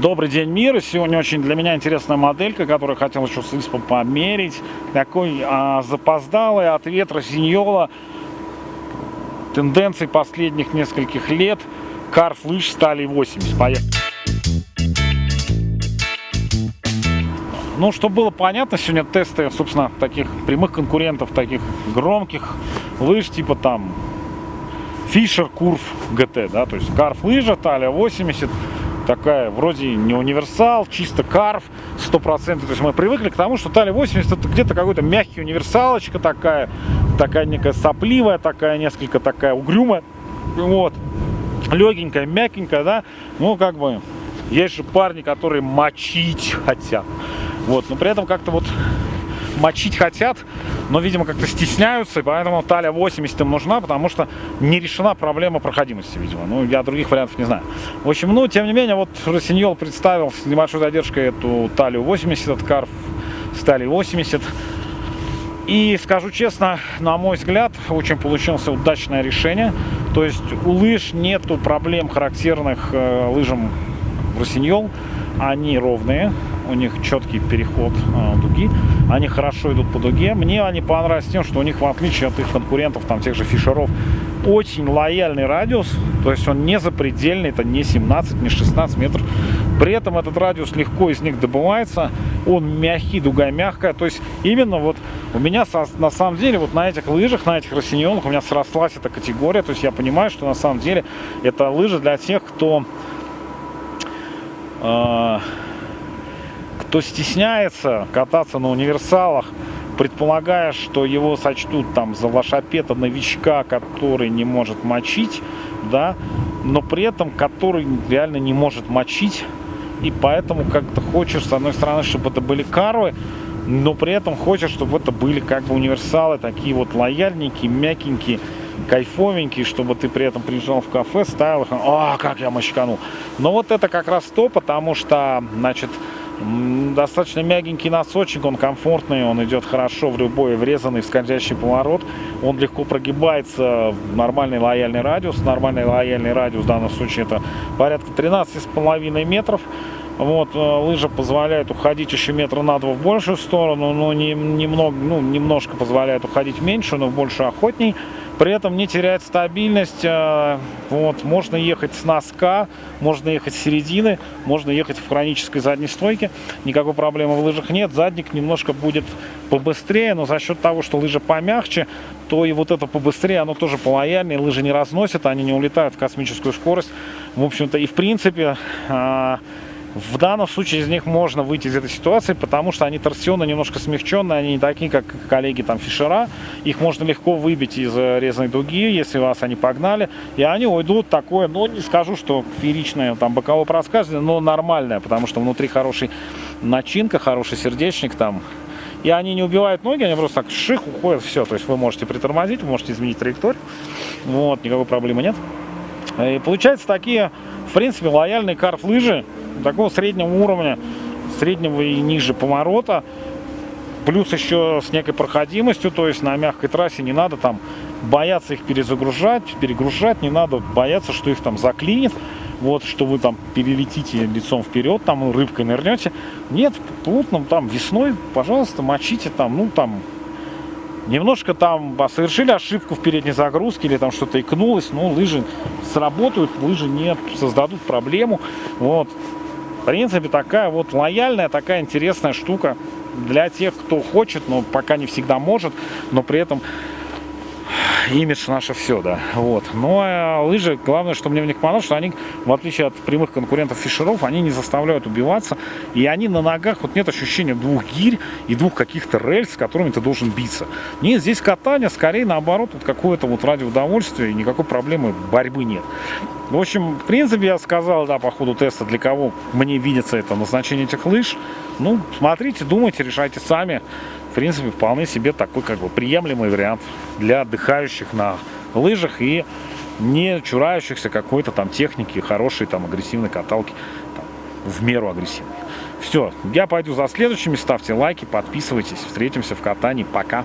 Добрый день, мир! Сегодня очень для меня интересная моделька, которую хотел еще с ИСПом померить. Такой а, запоздалый от ветра синьола. Тенденции последних нескольких лет. Карф лыж стали 80. Поехали! Ну, чтобы было понятно, сегодня тесты, собственно, таких прямых конкурентов, таких громких лыж, типа там Fisher Curve GT, да, то есть карф лыжа, талия 80, такая вроде не универсал, чисто карф, 100%. То есть мы привыкли к тому, что Тали 80 это где-то какой-то мягкий универсалочка такая, такая некая сопливая, такая несколько такая угрюмая. Вот. Легенькая, мягенькая, да. Ну, как бы, есть же парни, которые мочить хотят. Вот, но при этом как-то вот мочить хотят, но, видимо, как-то стесняются, и поэтому талия 80 им нужна, потому что не решена проблема проходимости, видимо. Ну, я других вариантов не знаю. В общем, ну, тем не менее, вот Росиньол представил с небольшой задержкой эту талию 80, этот карф с талией 80. И скажу честно, на мой взгляд, очень получилось удачное решение. То есть у лыж нету проблем, характерных э, лыжам Росиньол. Они ровные, у них четкий переход э, дуги, они хорошо идут по дуге. Мне они понравились тем, что у них, в отличие от их конкурентов, там тех же фишеров, очень лояльный радиус, то есть он не запредельный, это не 17, не 16 метров. При этом этот радиус легко из них добывается, он мягкий, дуга мягкая, то есть именно вот у меня на самом деле вот на этих лыжах, на этих рассиньонах у меня срослась эта категория, то есть я понимаю, что на самом деле это лыжи для тех, кто... Э кто стесняется кататься на универсалах, предполагая, что его сочтут там за лошапета новичка, который не может мочить, да, но при этом который реально не может мочить, и поэтому как-то хочешь, с одной стороны, чтобы это были карвы, но при этом хочешь, чтобы это были как бы универсалы, такие вот лояльненькие, мягенькие, кайфовенькие, чтобы ты при этом приезжал в кафе, ставил их, а, как я мочканул. Но вот это как раз то, потому что, значит, Достаточно мягенький носочек, он комфортный, он идет хорошо в любой врезанный скользящий поворот. Он легко прогибается в нормальный лояльный радиус. Нормальный лояльный радиус в данном случае это порядка 13,5 метров. Вот, э, лыжа позволяет уходить еще метра на два в большую сторону, но не, немного, ну, немножко позволяет уходить меньше, но в больше охотней. При этом не терять стабильность. Э, вот, можно ехать с носка, можно ехать с середины, можно ехать в хронической задней стойке. Никакой проблемы в лыжах нет. Задник немножко будет побыстрее, но за счет того, что лыжа помягче, то и вот это побыстрее, оно тоже полояльнее. Лыжи не разносят, они не улетают в космическую скорость. В общем-то, и в принципе э, в данном случае из них можно выйти из этой ситуации, потому что они торсионно немножко смягченные, они не такие, как коллеги там Фишера. Их можно легко выбить из э, резаной дуги, если вас они погнали. И они уйдут такое, ну не скажу, что фееричное там боковое проскальзывание, но нормальное, потому что внутри хороший начинка, хороший сердечник там. И они не убивают ноги, они просто так ших уходят, все. То есть вы можете притормозить, вы можете изменить траекторию. Вот, никакой проблемы нет. И получается такие, в принципе, лояльные карф-лыжи, такого среднего уровня, среднего и ниже поворота, плюс еще с некой проходимостью, то есть на мягкой трассе не надо там бояться их перезагружать, перегружать, не надо бояться, что их там заклинит, вот, что вы там перелетите лицом вперед, там рыбкой нырнете. Нет, плотно там весной, пожалуйста, мочите там, ну там Немножко там совершили ошибку в передней загрузке или там что-то икнулось, но лыжи сработают, лыжи не создадут проблему. Вот. Принципе, такая вот лояльная, такая интересная штука для тех, кто хочет, но пока не всегда может, но при этом имидж наше все, да. Вот. Но э, лыжи, главное, что мне в них понравилось, что они, в отличие от прямых конкурентов фишеров, они не заставляют убиваться. И они на ногах, вот нет ощущения двух гирь и двух каких-то рельс, с которыми ты должен биться. Нет, здесь катание, скорее наоборот, вот какое-то вот ради удовольствия, и никакой проблемы борьбы нет. В общем, в принципе, я сказал, да, по ходу теста, для кого мне видится это назначение этих лыж. Ну, смотрите, думайте, решайте сами принципе, вполне себе такой как бы приемлемый вариант для отдыхающих на лыжах и не чурающихся какой-то там техники, хорошей там агрессивной каталки, там, в меру агрессивной. Все, я пойду за следующими, ставьте лайки, подписывайтесь, встретимся в катании, пока!